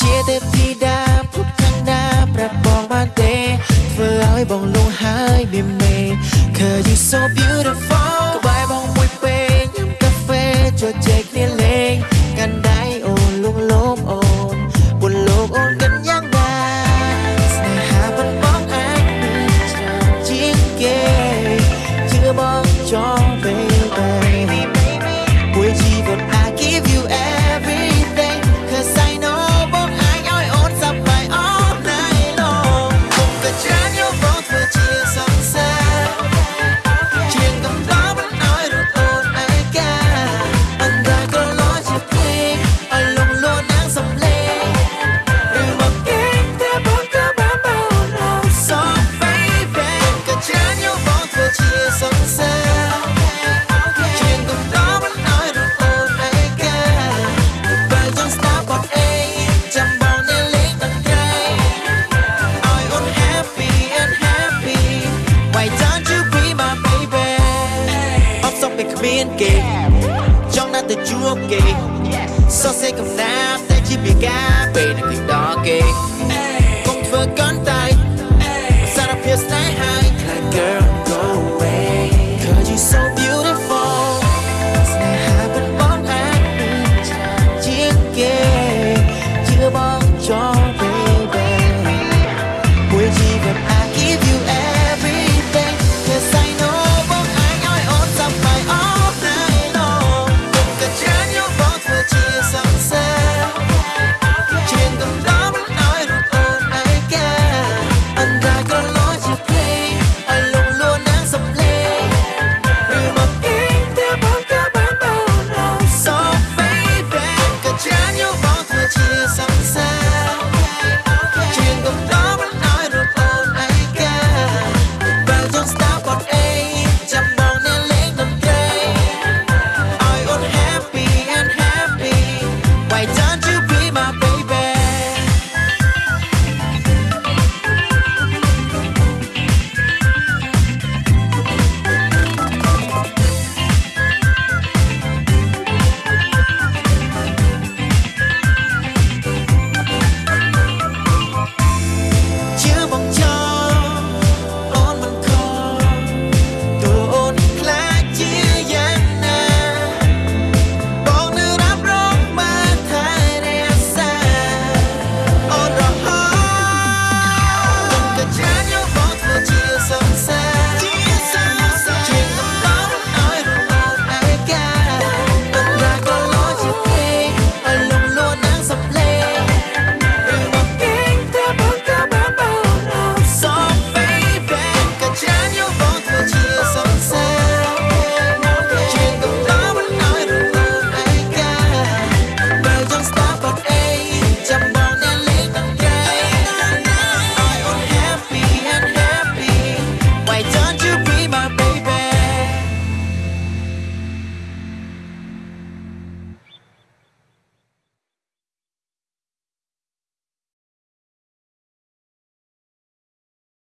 ជាទេពធីតាពុទ្ធកណ្ដាប្រាប់បងបានទេធ្វើឲ្យបងលងហើយមានមេ Cause you so beautiful ក្បែរបងមួយពេលញ៉ាំកាហ្វេជជែក biên kỳ trong năm từ chúa kỳ sao sẽ cầm ta sẽ chỉ bị cá về là kiếp đó